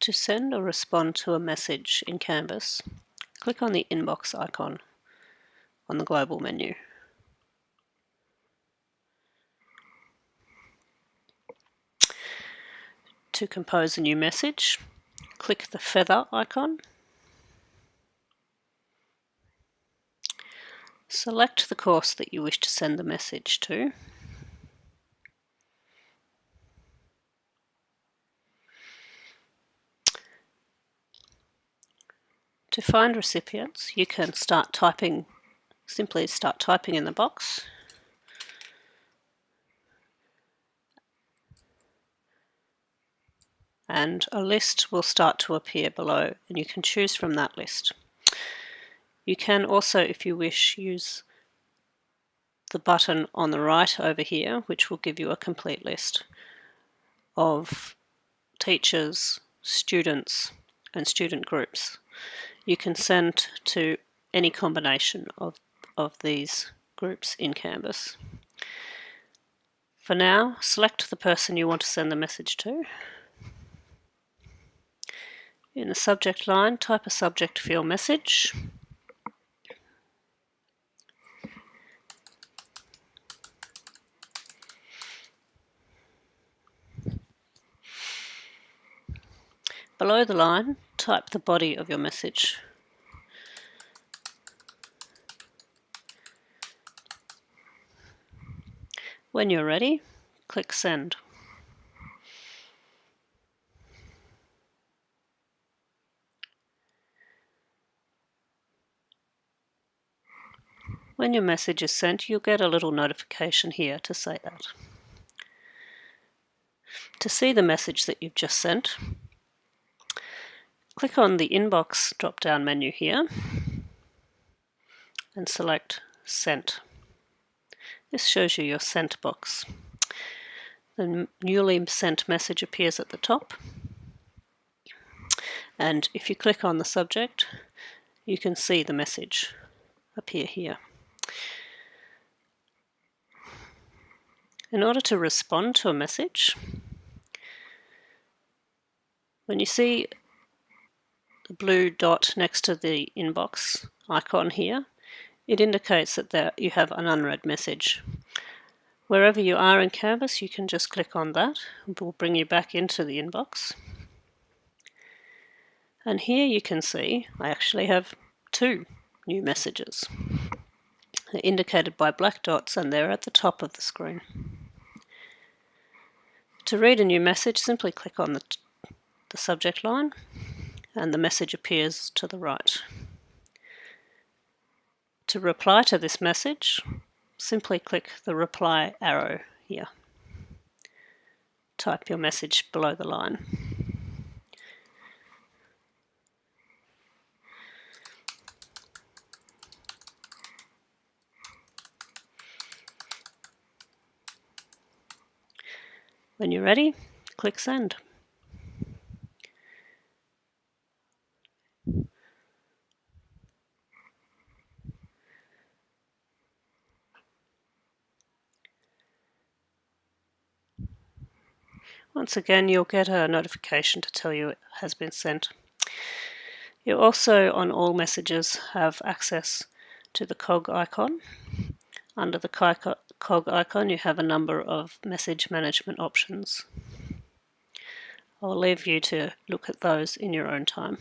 To send or respond to a message in Canvas, click on the inbox icon on the global menu. To compose a new message, click the feather icon. Select the course that you wish to send the message to. To find recipients, you can start typing, simply start typing in the box. And a list will start to appear below and you can choose from that list. You can also, if you wish, use the button on the right over here, which will give you a complete list of teachers, students, and student groups you can send to any combination of, of these groups in Canvas. For now, select the person you want to send the message to. In the subject line, type a subject for your message. Below the line, type the body of your message. When you're ready, click Send. When your message is sent, you'll get a little notification here to say that. To see the message that you've just sent, Click on the Inbox drop-down menu here and select Sent. This shows you your sent box. The newly sent message appears at the top and if you click on the subject you can see the message appear here. In order to respond to a message, when you see the blue dot next to the inbox icon here, it indicates that there you have an unread message. Wherever you are in Canvas, you can just click on that. It will bring you back into the inbox. And here you can see I actually have two new messages. They're indicated by black dots and they're at the top of the screen. To read a new message, simply click on the, the subject line and the message appears to the right. To reply to this message, simply click the reply arrow here. Type your message below the line. When you're ready, click send. Once again, you'll get a notification to tell you it has been sent. You also, on all messages, have access to the cog icon. Under the cog icon, you have a number of message management options. I'll leave you to look at those in your own time.